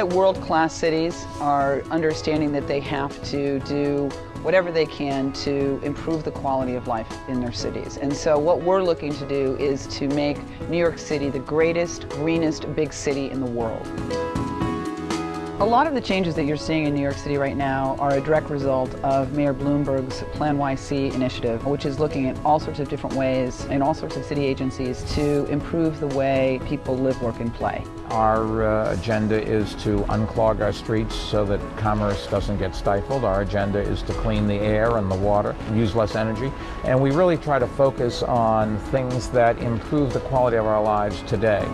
that world-class cities are understanding that they have to do whatever they can to improve the quality of life in their cities. And so what we're looking to do is to make New York City the greatest, greenest big city in the world. A lot of the changes that you're seeing in New York City right now are a direct result of Mayor Bloomberg's PlaNYC initiative, which is looking at all sorts of different ways in all sorts of city agencies to improve the way people live, work, and play. Our uh, agenda is to unclog our streets so that commerce doesn't get stifled. Our agenda is to clean the air and the water, use less energy, and we really try to focus on things that improve the quality of our lives today.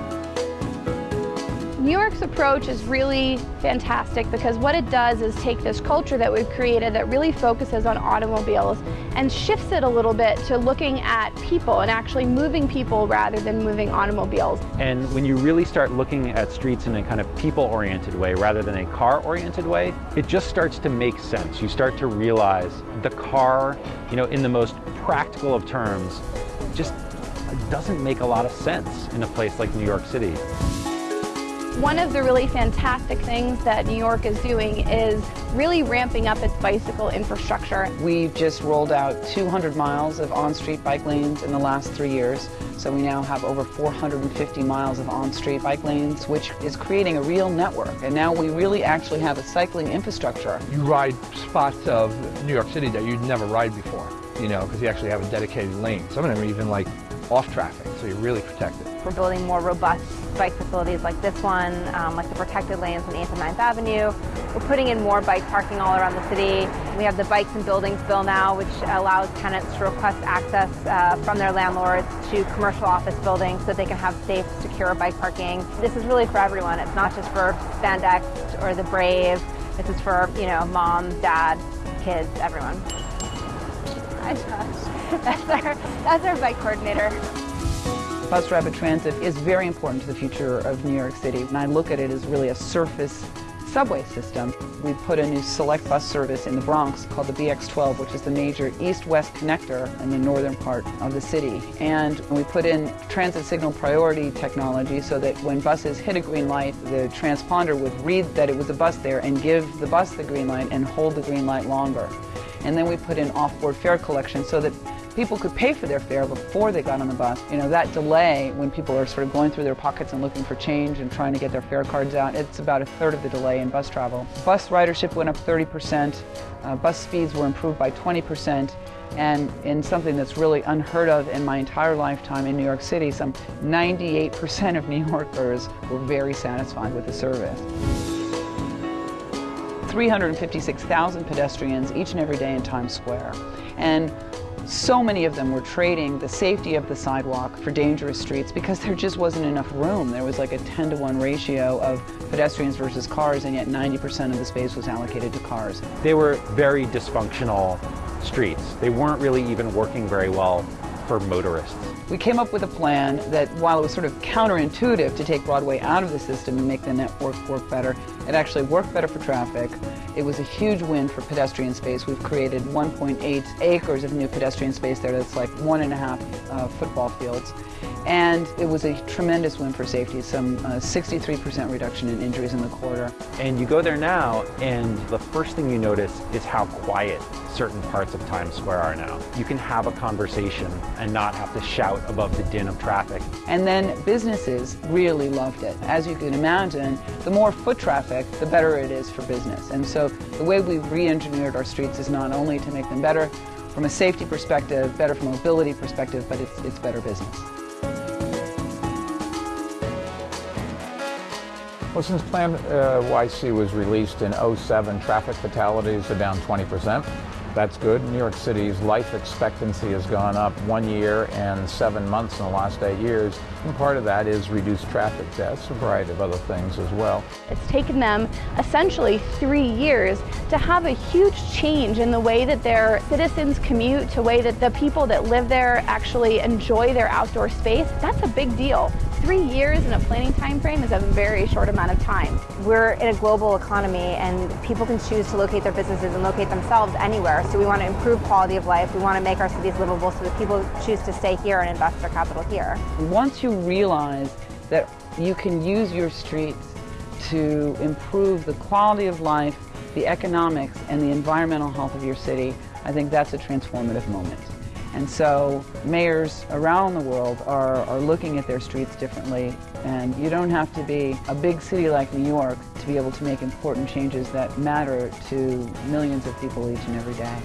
New York's approach is really fantastic because what it does is take this culture that we've created that really focuses on automobiles and shifts it a little bit to looking at people and actually moving people rather than moving automobiles. And when you really start looking at streets in a kind of people-oriented way rather than a car-oriented way, it just starts to make sense. You start to realize the car, you know, in the most practical of terms, just doesn't make a lot of sense in a place like New York City. One of the really fantastic things that New York is doing is really ramping up its bicycle infrastructure. We've just rolled out 200 miles of on-street bike lanes in the last three years. So we now have over 450 miles of on-street bike lanes, which is creating a real network. And now we really actually have a cycling infrastructure. You ride spots of New York City that you'd never ride before, you know, because you actually have a dedicated lane. Some of them are even like off traffic, so you're really protected. We're building more robust bike facilities like this one, um, like the protected lanes on 8th and 9th Avenue. We're putting in more bike parking all around the city. We have the Bikes and Buildings Bill now, which allows tenants to request access uh, from their landlords to commercial office buildings so they can have safe, secure bike parking. This is really for everyone. It's not just for spandex or the brave. This is for, you know, mom, dad, kids, everyone. Hi, Josh. That's our, that's our bike coordinator. Bus rapid transit is very important to the future of New York City, and I look at it as really a surface subway system. We put a new select bus service in the Bronx called the BX12, which is the major east-west connector in the northern part of the city. And we put in transit signal priority technology so that when buses hit a green light, the transponder would read that it was a bus there and give the bus the green light and hold the green light longer. And then we put in off-board fare collection so that people could pay for their fare before they got on the bus. You know, that delay when people are sort of going through their pockets and looking for change and trying to get their fare cards out, it's about a third of the delay in bus travel. Bus ridership went up 30%, uh, bus speeds were improved by 20%, and in something that's really unheard of in my entire lifetime in New York City, some 98% of New Yorkers were very satisfied with the service. 356,000 pedestrians each and every day in Times Square. And so many of them were trading the safety of the sidewalk for dangerous streets because there just wasn't enough room. There was like a 10 to 1 ratio of pedestrians versus cars, and yet 90% of the space was allocated to cars. They were very dysfunctional streets. They weren't really even working very well for motorists. We came up with a plan that while it was sort of counterintuitive to take Broadway out of the system and make the network work better, it actually worked better for traffic. It was a huge win for pedestrian space. We've created 1.8 acres of new pedestrian space there that's like one and a half uh, football fields. And it was a tremendous win for safety, some 63% uh, reduction in injuries in the corridor. And you go there now, and the first thing you notice is how quiet certain parts of Times Square are now. You can have a conversation and not have to shout above the din of traffic. And then businesses really loved it. As you can imagine, the more foot traffic, the better it is for business. And so the way we've re-engineered our streets is not only to make them better from a safety perspective, better from a mobility perspective, but it's, it's better business. Well, since Plan uh, YC was released in 07, traffic fatalities are down 20%. That's good. New York City's life expectancy has gone up one year and seven months in the last eight years. And part of that is reduced traffic deaths, a variety of other things as well. It's taken them essentially three years to have a huge change in the way that their citizens commute, to way that the people that live there actually enjoy their outdoor space. That's a big deal. Three years in a planning time frame is a very short amount of time. We're in a global economy and people can choose to locate their businesses and locate themselves anywhere. So we want to improve quality of life. We want to make our cities livable so that people choose to stay here and invest their capital here. Once you realize that you can use your streets to improve the quality of life, the economics, and the environmental health of your city, I think that's a transformative moment. And so mayors around the world are, are looking at their streets differently. And you don't have to be a big city like New York to be able to make important changes that matter to millions of people each and every day.